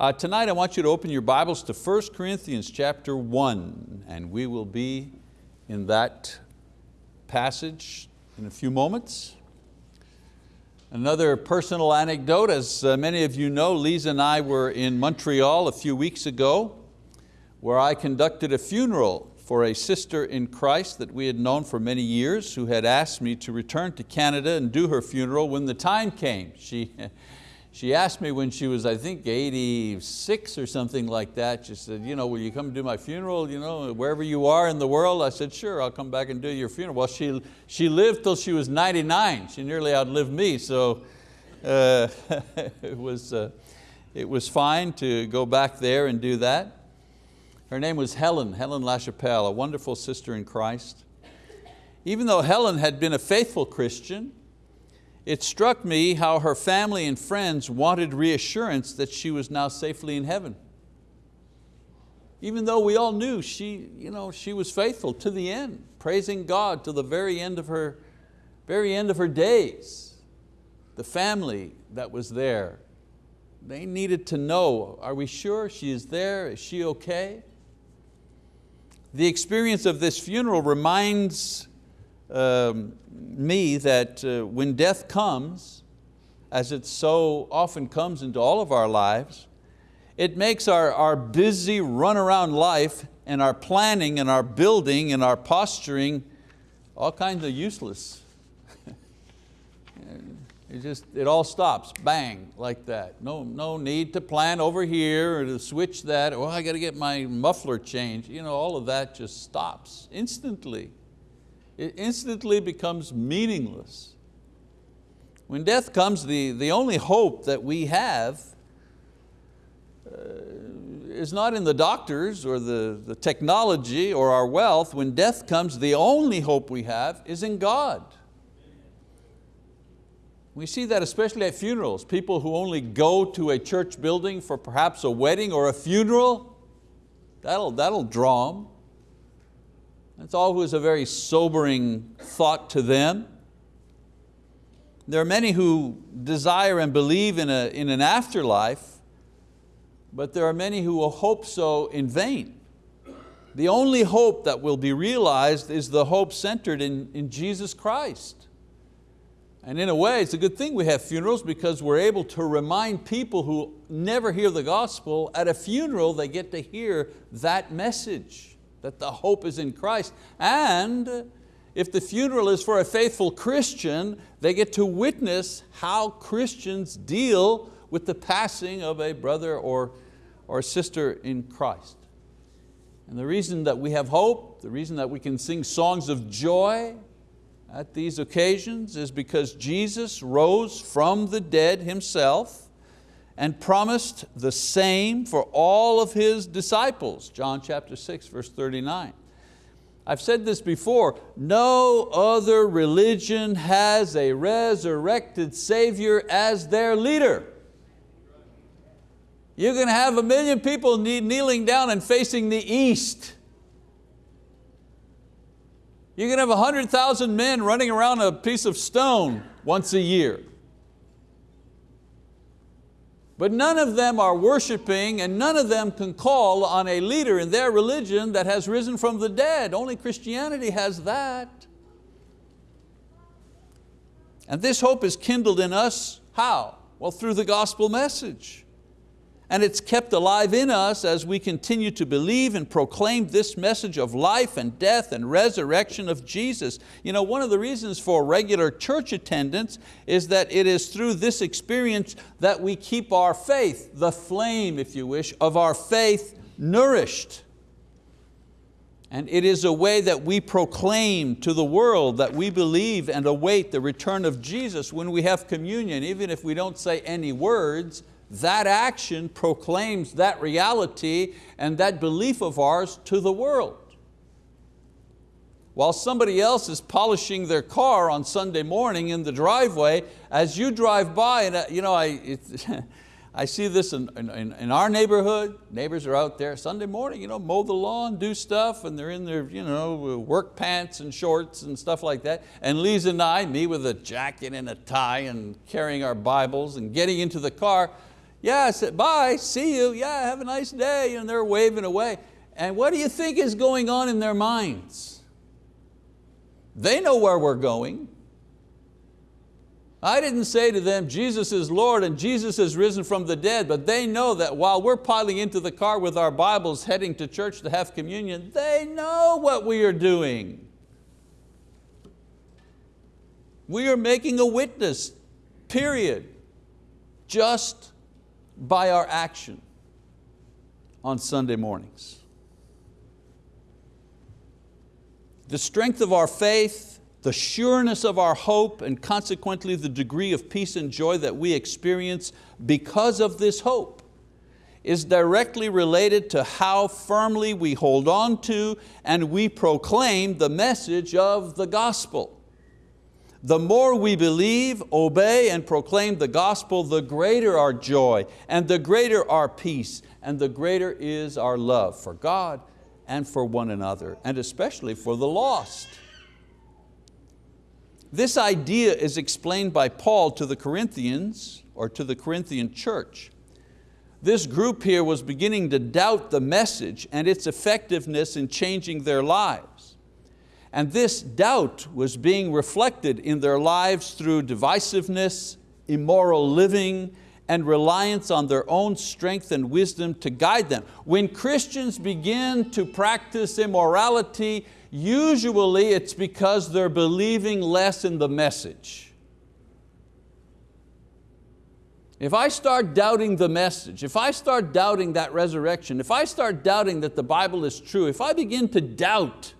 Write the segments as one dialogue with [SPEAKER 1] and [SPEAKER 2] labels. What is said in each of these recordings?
[SPEAKER 1] Uh, tonight I want you to open your Bibles to 1 Corinthians chapter 1 and we will be in that passage in a few moments. Another personal anecdote, as uh, many of you know, Lisa and I were in Montreal a few weeks ago where I conducted a funeral for a sister in Christ that we had known for many years who had asked me to return to Canada and do her funeral when the time came. She, She asked me when she was, I think, 86 or something like that. She said, you know, will you come do my funeral, you know, wherever you are in the world? I said, sure, I'll come back and do your funeral. Well, she, she lived till she was 99. She nearly outlived me, so uh, it, was, uh, it was fine to go back there and do that. Her name was Helen, Helen LaChapelle, a wonderful sister in Christ. Even though Helen had been a faithful Christian, it struck me how her family and friends wanted reassurance that she was now safely in heaven. Even though we all knew she, you know, she was faithful to the end, praising God to the very end of her, very end of her days. The family that was there, they needed to know, are we sure she is there? Is she okay? The experience of this funeral reminds um, me that uh, when death comes, as it so often comes into all of our lives, it makes our, our busy run around life and our planning and our building and our posturing all kinds of useless. it just, it all stops, bang, like that. No, no need to plan over here or to switch that, oh, I got to get my muffler changed. You know, all of that just stops instantly it instantly becomes meaningless. When death comes, the, the only hope that we have uh, is not in the doctors or the, the technology or our wealth. When death comes, the only hope we have is in God. We see that especially at funerals. People who only go to a church building for perhaps a wedding or a funeral, that'll, that'll draw them. That's always a very sobering thought to them. There are many who desire and believe in, a, in an afterlife, but there are many who will hope so in vain. The only hope that will be realized is the hope centered in, in Jesus Christ. And in a way, it's a good thing we have funerals because we're able to remind people who never hear the gospel, at a funeral they get to hear that message that the hope is in Christ. And if the funeral is for a faithful Christian, they get to witness how Christians deal with the passing of a brother or, or sister in Christ. And the reason that we have hope, the reason that we can sing songs of joy at these occasions is because Jesus rose from the dead Himself and promised the same for all of His disciples. John chapter 6, verse 39. I've said this before, no other religion has a resurrected Savior as their leader. You can have a million people kneeling down and facing the east. You can have 100,000 men running around a piece of stone once a year. But none of them are worshiping and none of them can call on a leader in their religion that has risen from the dead. Only Christianity has that. And this hope is kindled in us, how? Well, through the gospel message and it's kept alive in us as we continue to believe and proclaim this message of life and death and resurrection of Jesus. You know, one of the reasons for regular church attendance is that it is through this experience that we keep our faith, the flame, if you wish, of our faith nourished. And it is a way that we proclaim to the world that we believe and await the return of Jesus when we have communion, even if we don't say any words, that action proclaims that reality and that belief of ours to the world. While somebody else is polishing their car on Sunday morning in the driveway, as you drive by, and uh, you know, I, I see this in, in, in, our neighborhood, neighbors are out there Sunday morning, you know, mow the lawn, do stuff, and they're in their you know, work pants and shorts and stuff like that. And Lisa and I, me with a jacket and a tie and carrying our Bibles and getting into the car, Yeah, bye, see you, yeah, have a nice day, and they're waving away. And what do you think is going on in their minds? They know where we're going. I didn't say to them, Jesus is Lord and Jesus is risen from the dead, but they know that while we're piling into the car with our Bibles heading to church to have communion, they know what we are doing. We are making a witness, period, just by our action on Sunday mornings. The strength of our faith the sureness of our hope and consequently the degree of peace and joy that we experience because of this hope is directly related to how firmly we hold on to and we proclaim the message of the gospel. The more we believe, obey, and proclaim the gospel, the greater our joy and the greater our peace and the greater is our love for God and for one another and especially for the lost. This idea is explained by Paul to the Corinthians or to the Corinthian church. This group here was beginning to doubt the message and its effectiveness in changing their lives. And this doubt was being reflected in their lives through divisiveness, immoral living, and reliance on their own strength and wisdom to guide them. When Christians begin to practice immorality, usually it's because they're believing less in the message. If I start doubting the message, if I start doubting that resurrection, if I start doubting that the Bible is true, if I begin to doubt,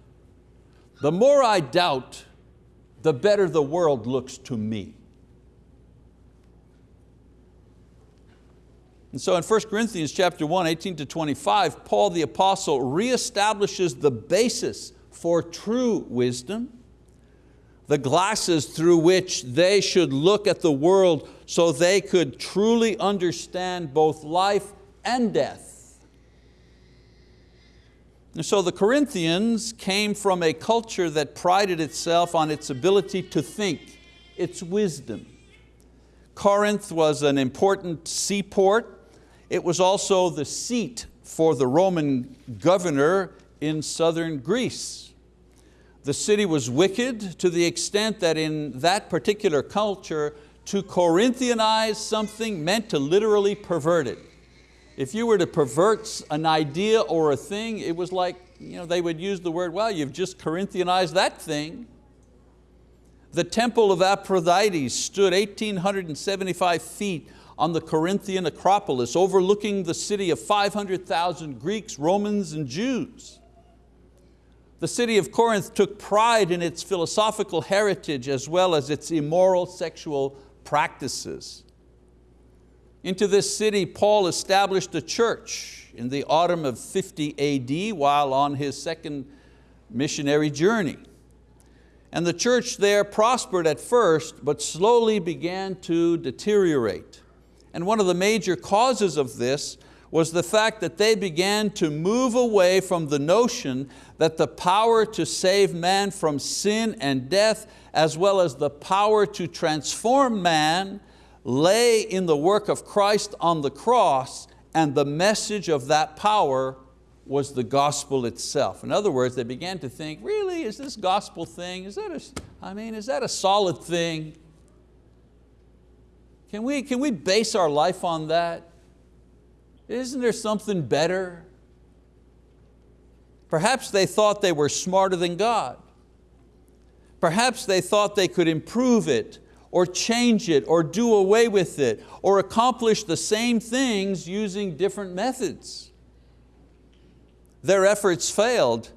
[SPEAKER 1] the more I doubt, the better the world looks to me. And so in 1 Corinthians chapter 1, 18 to 25, Paul the apostle reestablishes the basis for true wisdom, the glasses through which they should look at the world so they could truly understand both life and death. And so the Corinthians came from a culture that prided itself on its ability to think, its wisdom. Corinth was an important seaport. It was also the seat for the Roman governor in southern Greece. The city was wicked to the extent that in that particular culture, to Corinthianize something meant to literally pervert it. If you were to pervert an idea or a thing, it was like you know, they would use the word, well, you've just Corinthianized that thing. The temple of Aphrodite stood 1,875 feet on the Corinthian Acropolis, overlooking the city of 500,000 Greeks, Romans, and Jews. The city of Corinth took pride in its philosophical heritage as well as its immoral sexual practices. Into this city, Paul established a church in the autumn of 50 AD while on his second missionary journey. And the church there prospered at first, but slowly began to deteriorate. And one of the major causes of this was the fact that they began to move away from the notion that the power to save man from sin and death, as well as the power to transform man, lay in the work of Christ on the cross, and the message of that power was the gospel itself. In other words, they began to think, really, is this gospel thing, is that a, I mean, is that a solid thing? Can we, can we base our life on that? Isn't there something better? Perhaps they thought they were smarter than God. Perhaps they thought they could improve it or change it or do away with it or accomplish the same things using different methods. Their efforts failed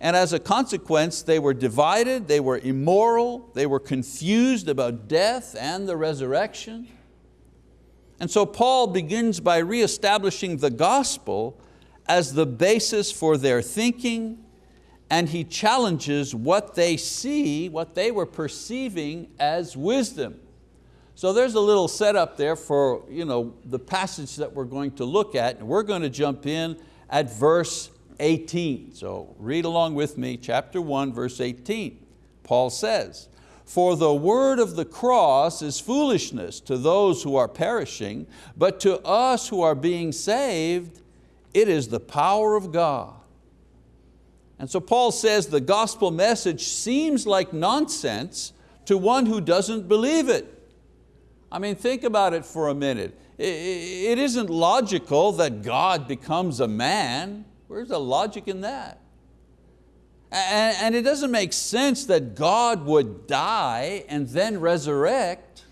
[SPEAKER 1] and as a consequence they were divided, they were immoral, they were confused about death and the resurrection. And so Paul begins by reestablishing the gospel as the basis for their thinking and he challenges what they see, what they were perceiving as wisdom. So there's a little setup there for you know, the passage that we're going to look at. And we're going to jump in at verse 18. So read along with me, chapter 1, verse 18. Paul says, For the word of the cross is foolishness to those who are perishing, but to us who are being saved, it is the power of God. And so Paul says the gospel message seems like nonsense to one who doesn't believe it. I mean, think about it for a minute. It isn't logical that God becomes a man. Where's the logic in that? And it doesn't make sense that God would die and then resurrect.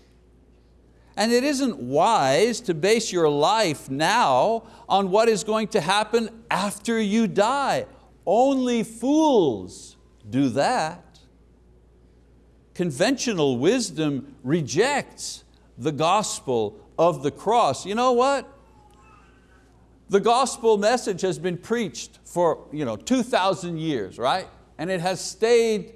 [SPEAKER 1] And it isn't wise to base your life now on what is going to happen after you die. Only fools do that. Conventional wisdom rejects the gospel of the cross. You know what? The gospel message has been preached for you know, 2,000 years, right? And it has stayed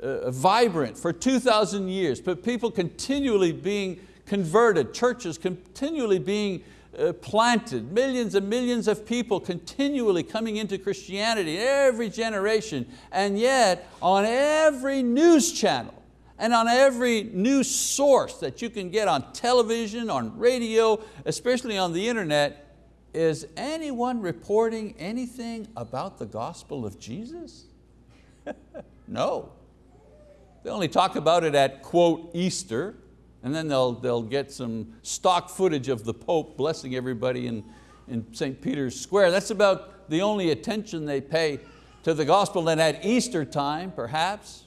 [SPEAKER 1] uh, vibrant for 2,000 years, but people continually being converted, churches continually being Uh, planted, millions and millions of people continually coming into Christianity every generation, and yet on every news channel, and on every news source that you can get on television, on radio, especially on the internet, is anyone reporting anything about the gospel of Jesus? no. They only talk about it at quote Easter, and then they'll, they'll get some stock footage of the Pope blessing everybody in, in St. Peter's Square. That's about the only attention they pay to the gospel. And at Easter time, perhaps,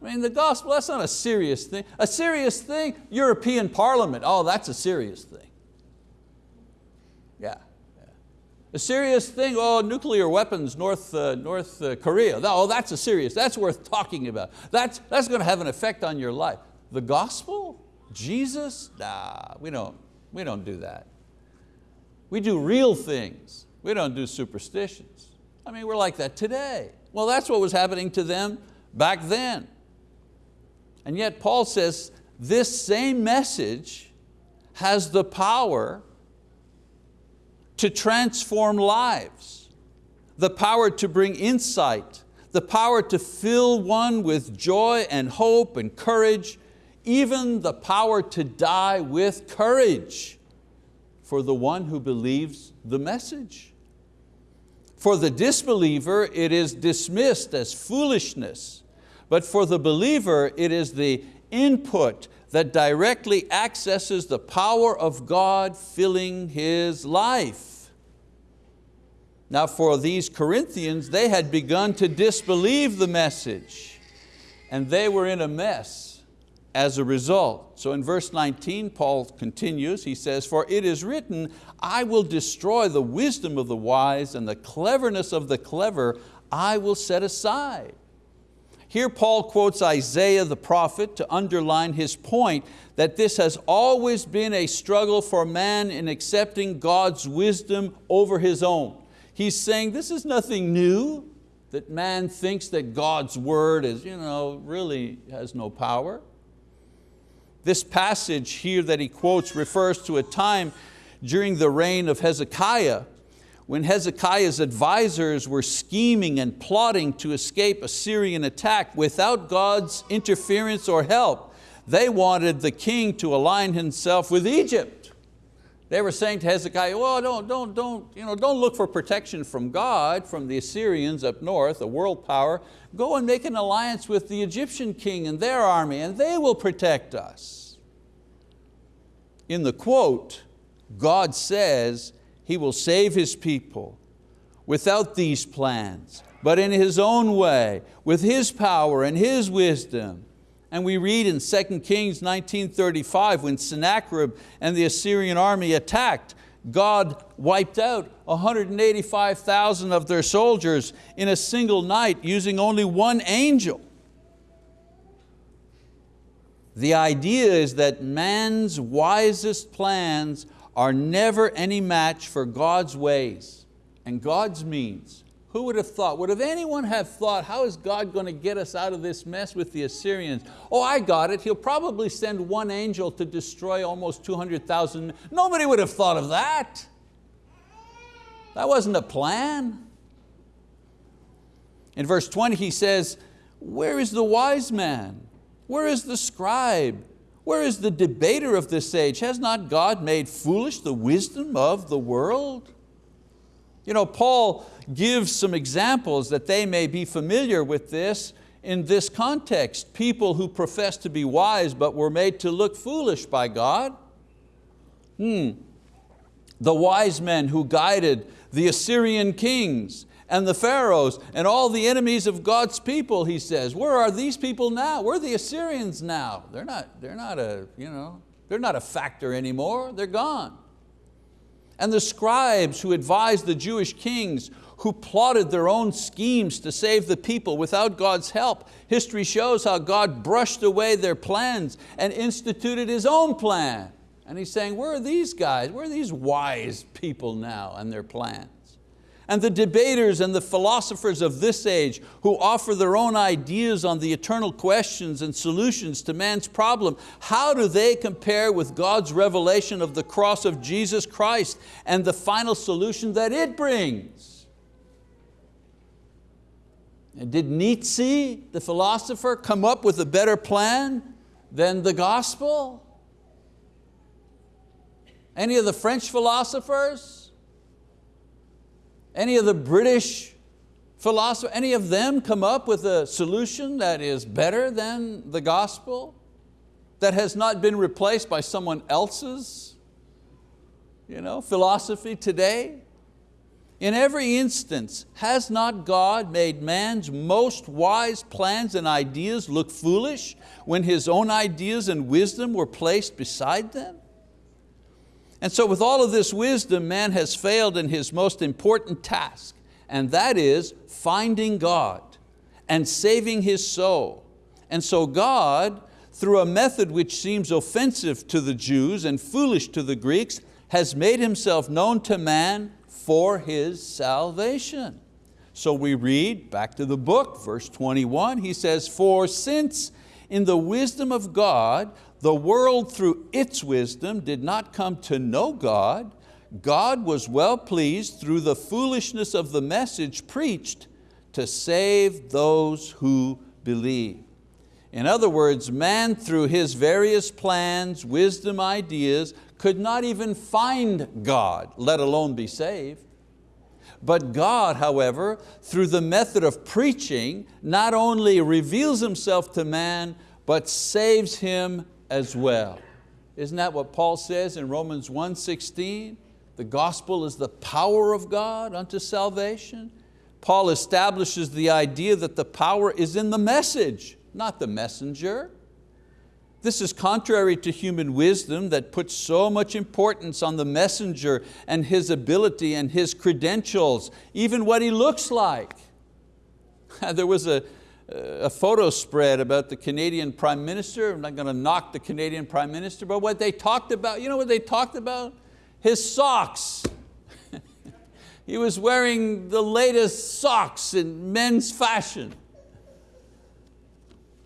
[SPEAKER 1] I mean, the gospel, that's not a serious thing. A serious thing, European Parliament, oh, that's a serious thing. Yeah. A serious thing, oh, nuclear weapons, North, uh, North uh, Korea, oh, that's a serious, that's worth talking about. That's, that's going to have an effect on your life. The gospel, Jesus, nah, we don't, we don't do that. We do real things. We don't do superstitions. I mean, we're like that today. Well, that's what was happening to them back then. And yet Paul says this same message has the power to transform lives, the power to bring insight, the power to fill one with joy and hope and courage, even the power to die with courage for the one who believes the message. For the disbeliever, it is dismissed as foolishness, but for the believer, it is the input that directly accesses the power of God filling his life. Now for these Corinthians, they had begun to disbelieve the message and they were in a mess as a result. So in verse 19, Paul continues, he says, for it is written, I will destroy the wisdom of the wise and the cleverness of the clever I will set aside. Here Paul quotes Isaiah the prophet to underline his point that this has always been a struggle for man in accepting God's wisdom over his own. He's saying this is nothing new, that man thinks that God's word is, you know, really has no power. This passage here that he quotes refers to a time during the reign of Hezekiah when Hezekiah's advisors were scheming and plotting to escape a Syrian attack without God's interference or help. They wanted the king to align himself with Egypt. They were saying to Hezekiah, well, don't, don't, don't, you know, don't look for protection from God, from the Assyrians up north, a world power. Go and make an alliance with the Egyptian king and their army and they will protect us. In the quote, God says, he will save His people without these plans, but in His own way, with His power and His wisdom. And we read in 2 Kings 19.35, when Sennacherib and the Assyrian army attacked, God wiped out 185,000 of their soldiers in a single night using only one angel. The idea is that man's wisest plans are never any match for God's ways and God's means. Who would have thought, would have anyone have thought, how is God going to get us out of this mess with the Assyrians? Oh, I got it, He'll probably send one angel to destroy almost 200,000. Nobody would have thought of that. That wasn't a plan. In verse 20 he says, where is the wise man? Where is the scribe? Where is the debater of this age? Has not God made foolish the wisdom of the world? You know, Paul gives some examples that they may be familiar with this in this context. People who profess to be wise but were made to look foolish by God. Hmm. The wise men who guided the Assyrian kings and the pharaohs and all the enemies of God's people, he says. Where are these people now? Where are the Assyrians now? They're not, they're not, a, you know, they're not a factor anymore, they're gone. And the scribes who advised the Jewish kings who plotted their own schemes to save the people without God's help. History shows how God brushed away their plans and instituted His own plan. And He's saying, where are these guys? Where are these wise people now and their plans? And the debaters and the philosophers of this age who offer their own ideas on the eternal questions and solutions to man's problem, how do they compare with God's revelation of the cross of Jesus Christ and the final solution that it brings? And did Nietzsche, the philosopher, come up with a better plan than the gospel? Any of the French philosophers? Any of the British philosophers, any of them come up with a solution that is better than the gospel? That has not been replaced by someone else's you know, philosophy today? In every instance, has not God made man's most wise plans and ideas look foolish when his own ideas and wisdom were placed beside them? And so with all of this wisdom, man has failed in his most important task, and that is finding God and saving his soul. And so God, through a method which seems offensive to the Jews and foolish to the Greeks, has made Himself known to man for His salvation. So we read, back to the book, verse 21, he says, For since in the wisdom of God, the world through its wisdom did not come to know God, God was well pleased through the foolishness of the message preached to save those who believe. In other words, man through his various plans, wisdom, ideas, could not even find God, let alone be saved. But God, however, through the method of preaching, not only reveals Himself to man, but saves him as well. Isn't that what Paul says in Romans 1.16? The gospel is the power of God unto salvation. Paul establishes the idea that the power is in the message, not the messenger. This is contrary to human wisdom that puts so much importance on the messenger and his ability and his credentials, even what he looks like. there was a, a photo spread about the Canadian Prime Minister. I'm not going to knock the Canadian Prime Minister, but what they talked about, you know what they talked about? His socks. he was wearing the latest socks in men's fashion.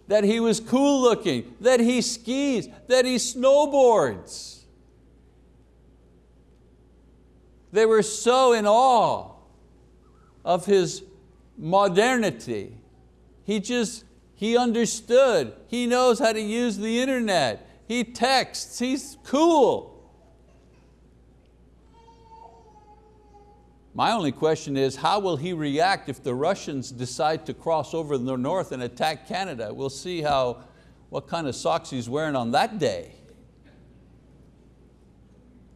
[SPEAKER 1] That he was cool looking, that he skis, that he snowboards. They were so in awe of his modernity he just, he understood. He knows how to use the internet. He texts, he's cool. My only question is, how will he react if the Russians decide to cross over the north and attack Canada? We'll see how, what kind of socks he's wearing on that day.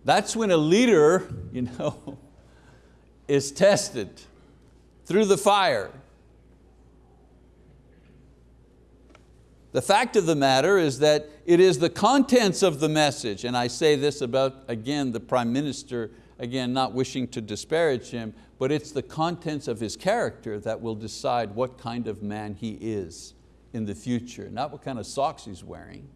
[SPEAKER 1] That's when a leader you know, is tested through the fire. The fact of the matter is that it is the contents of the message, and I say this about, again, the Prime Minister, again, not wishing to disparage him, but it's the contents of his character that will decide what kind of man he is in the future, not what kind of socks he's wearing.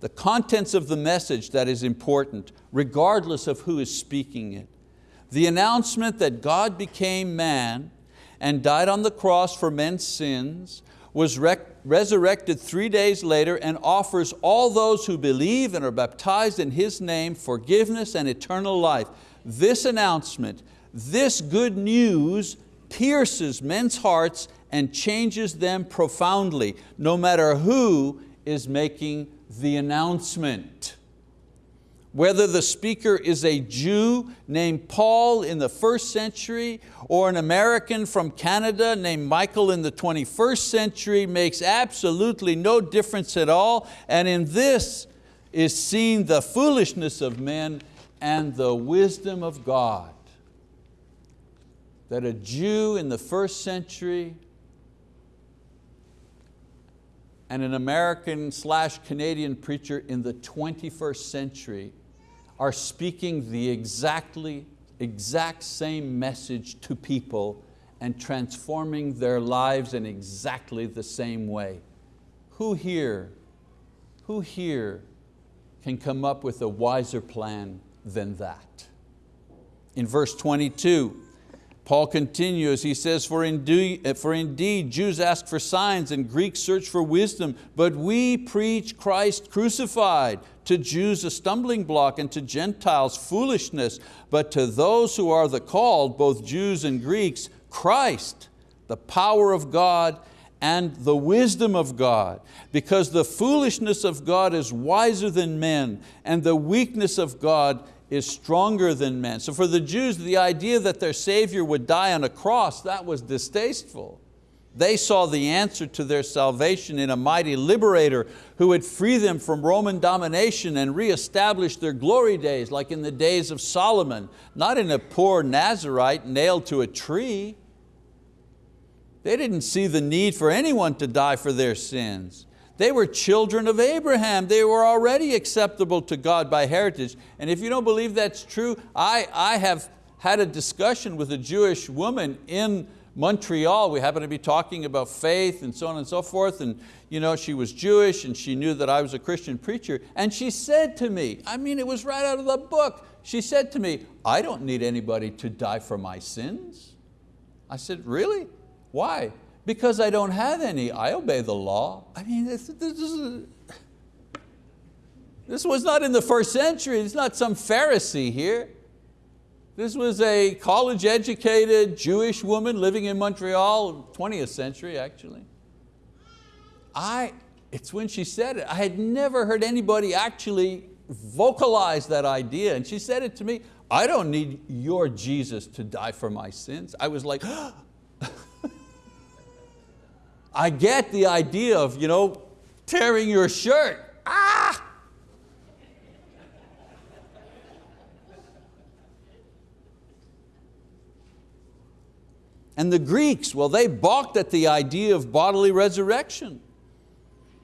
[SPEAKER 1] The contents of the message that is important, regardless of who is speaking it. The announcement that God became man and died on the cross for men's sins, was resurrected three days later and offers all those who believe and are baptized in His name forgiveness and eternal life. This announcement, this good news pierces men's hearts and changes them profoundly, no matter who is making the announcement. Whether the speaker is a Jew named Paul in the first century or an American from Canada named Michael in the 21st century makes absolutely no difference at all. And in this is seen the foolishness of men and the wisdom of God. That a Jew in the first century and an American slash Canadian preacher in the 21st century are speaking the exactly, exact same message to people and transforming their lives in exactly the same way. Who here, who here can come up with a wiser plan than that? In verse 22, Paul continues, he says, for indeed, for indeed Jews ask for signs and Greeks search for wisdom, but we preach Christ crucified, to Jews a stumbling block and to Gentiles foolishness, but to those who are the called, both Jews and Greeks, Christ, the power of God and the wisdom of God, because the foolishness of God is wiser than men, and the weakness of God is stronger than men. So for the Jews, the idea that their Savior would die on a cross, that was distasteful. They saw the answer to their salvation in a mighty liberator who would free them from Roman domination and reestablish their glory days like in the days of Solomon, not in a poor Nazarite nailed to a tree. They didn't see the need for anyone to die for their sins. They were children of Abraham. They were already acceptable to God by heritage. And if you don't believe that's true, I, I have had a discussion with a Jewish woman in Montreal, we happened to be talking about faith and so on and so forth, and you know, she was Jewish and she knew that I was a Christian preacher, and she said to me, I mean, it was right out of the book, she said to me, I don't need anybody to die for my sins. I said, really? Why? Because I don't have any, I obey the law. I mean, this, this, is, this was not in the first century, it's not some Pharisee here. This was a college educated Jewish woman living in Montreal, 20th century actually. I, it's when she said it, I had never heard anybody actually vocalize that idea and she said it to me, I don't need your Jesus to die for my sins. I was like, I get the idea of you know, tearing your shirt. Ah! And the Greeks, well, they balked at the idea of bodily resurrection.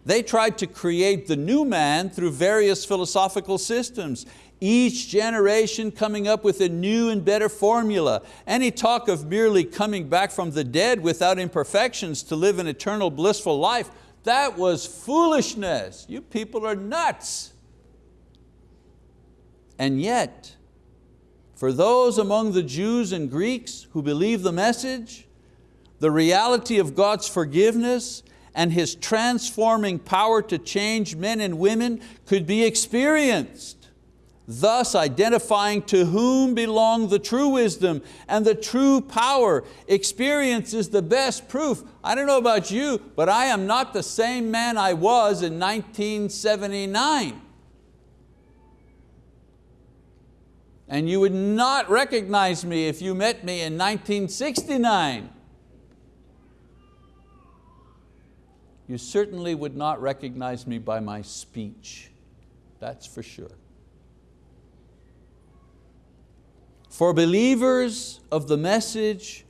[SPEAKER 1] They tried to create the new man through various philosophical systems, each generation coming up with a new and better formula. Any talk of merely coming back from the dead without imperfections to live an eternal blissful life, that was foolishness. You people are nuts. And yet, for those among the Jews and Greeks who believe the message, the reality of God's forgiveness and His transforming power to change men and women could be experienced, thus identifying to whom belong the true wisdom and the true power. Experience is the best proof. I don't know about you, but I am not the same man I was in 1979. And you would not recognize me if you met me in 1969. You certainly would not recognize me by my speech, that's for sure. For believers of the message,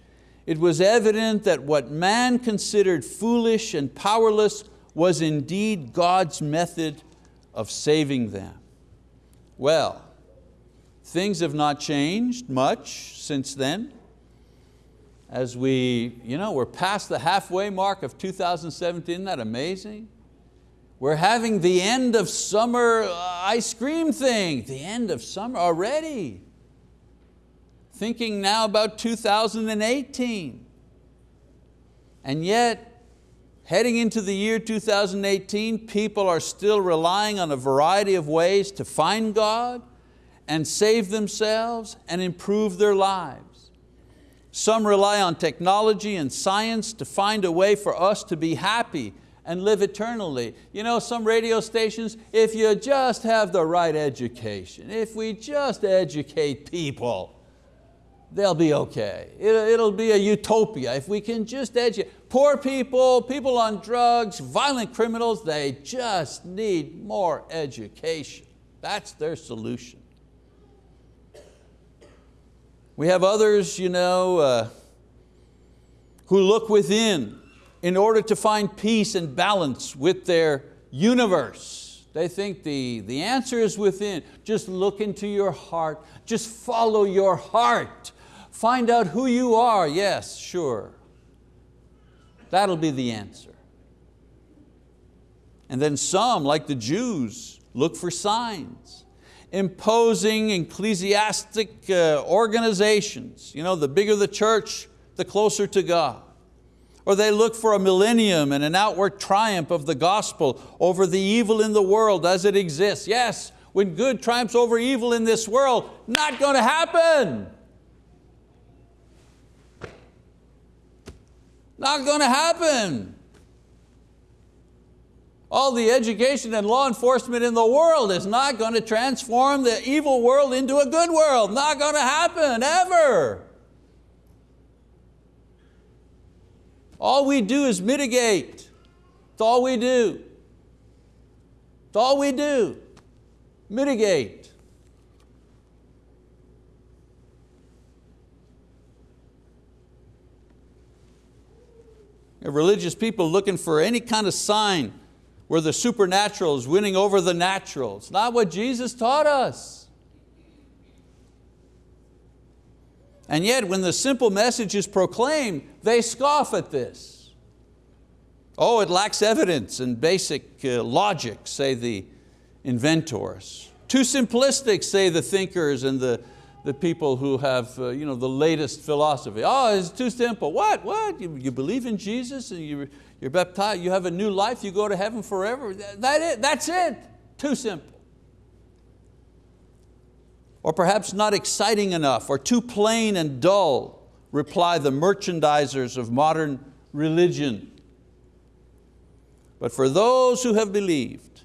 [SPEAKER 1] it was evident that what man considered foolish and powerless was indeed God's method of saving them. Well, Things have not changed much since then. As we, you know, we're past the halfway mark of 2017, isn't that amazing? We're having the end of summer uh, ice cream thing, the end of summer already. Thinking now about 2018. And yet, heading into the year 2018, people are still relying on a variety of ways to find God, and save themselves and improve their lives. Some rely on technology and science to find a way for us to be happy and live eternally. You know, some radio stations, if you just have the right education, if we just educate people, they'll be okay. It'll, be a utopia if we can just educate. Poor people, people on drugs, violent criminals, they just need more education. That's their solution. We have others you know, uh, who look within in order to find peace and balance with their universe. They think the, the answer is within. Just look into your heart. Just follow your heart. Find out who you are. Yes, sure. That'll be the answer. And then some, like the Jews, look for signs imposing ecclesiastic uh, organizations. You know, the bigger the church, the closer to God. Or they look for a millennium and an outward triumph of the gospel over the evil in the world as it exists. Yes, when good triumphs over evil in this world, not going to happen. Not going to happen. All the education and law enforcement in the world is not going to transform the evil world into a good world. Not going to happen, ever. All we do is mitigate. It's all we do. It's all we do. Mitigate. Religious people looking for any kind of sign where the supernatural is winning over the natural. It's not what Jesus taught us. And yet when the simple message is proclaimed, they scoff at this. Oh, it lacks evidence and basic uh, logic, say the inventors. Too simplistic, say the thinkers and the, the people who have uh, you know, the latest philosophy. Oh, it's too simple. What, what? You, you believe in Jesus and you, you're baptized, you have a new life, you go to heaven forever. That it, that's it, too simple. Or perhaps not exciting enough or too plain and dull, reply the merchandisers of modern religion. But for those who have believed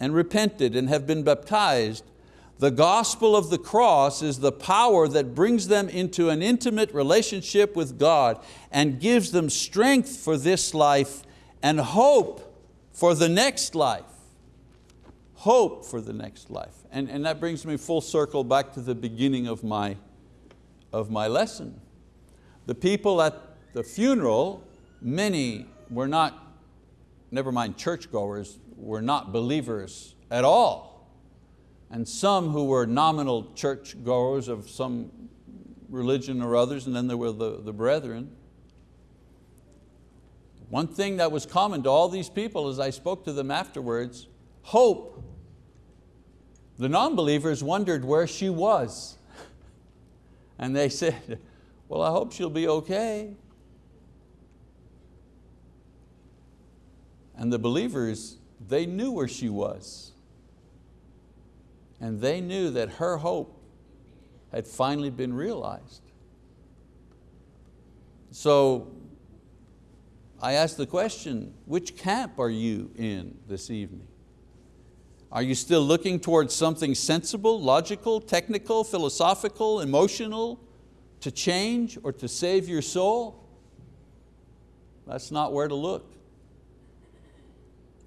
[SPEAKER 1] and repented and have been baptized, the gospel of the cross is the power that brings them into an intimate relationship with God and gives them strength for this life and hope for the next life. Hope for the next life. And, and that brings me full circle back to the beginning of my, of my lesson. The people at the funeral, many were not, never mind churchgoers, were not believers at all and some who were nominal church goers of some religion or others, and then there were the, the brethren. One thing that was common to all these people as I spoke to them afterwards, hope. The non-believers wondered where she was. And they said, well, I hope she'll be okay. And the believers, they knew where she was and they knew that her hope had finally been realized. So I asked the question, which camp are you in this evening? Are you still looking towards something sensible, logical, technical, philosophical, emotional, to change or to save your soul? That's not where to look.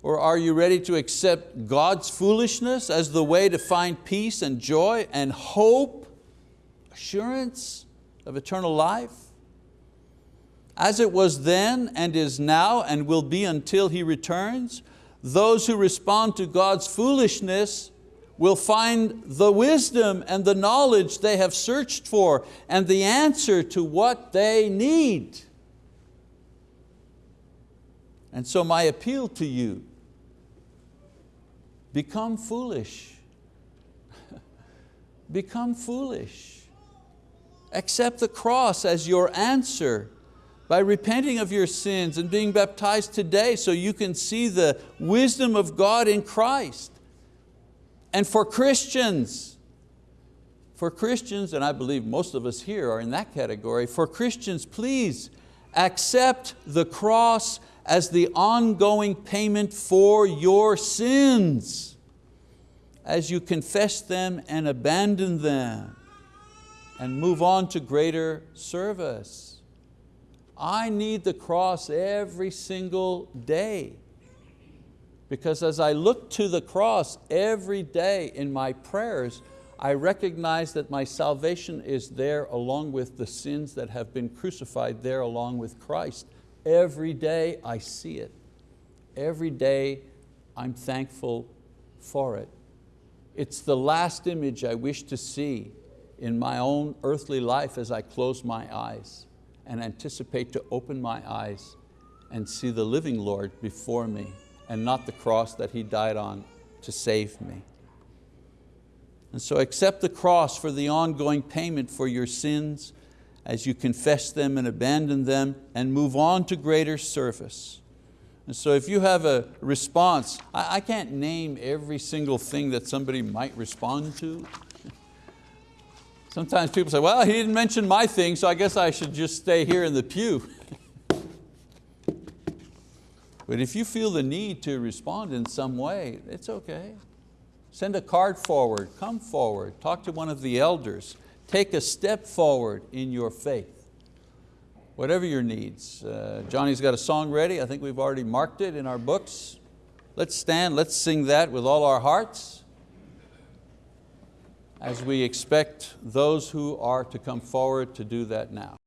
[SPEAKER 1] Or are you ready to accept God's foolishness as the way to find peace and joy and hope, assurance of eternal life? As it was then and is now and will be until He returns, those who respond to God's foolishness will find the wisdom and the knowledge they have searched for and the answer to what they need. And so my appeal to you Become foolish. Become foolish. Accept the cross as your answer by repenting of your sins and being baptized today so you can see the wisdom of God in Christ. And for Christians, For Christians, and I believe most of us here are in that category, for Christians, please accept the cross as the ongoing payment for your sins as you confess them and abandon them and move on to greater service. I need the cross every single day because as I look to the cross every day in my prayers, I recognize that my salvation is there along with the sins that have been crucified there along with Christ. Every day I see it. Every day I'm thankful for it. It's the last image I wish to see in my own earthly life as I close my eyes and anticipate to open my eyes and see the living Lord before me and not the cross that He died on to save me. And so accept the cross for the ongoing payment for your sins as you confess them and abandon them and move on to greater service. And so if you have a response, I, I can't name every single thing that somebody might respond to. Sometimes people say, well, he didn't mention my thing, so I guess I should just stay here in the pew. but if you feel the need to respond in some way, it's okay. Send a card forward, come forward, talk to one of the elders, take a step forward in your faith. Whatever your needs. Uh, Johnny's got a song ready, I think we've already marked it in our books. Let's stand, let's sing that with all our hearts as we expect those who are to come forward to do that now.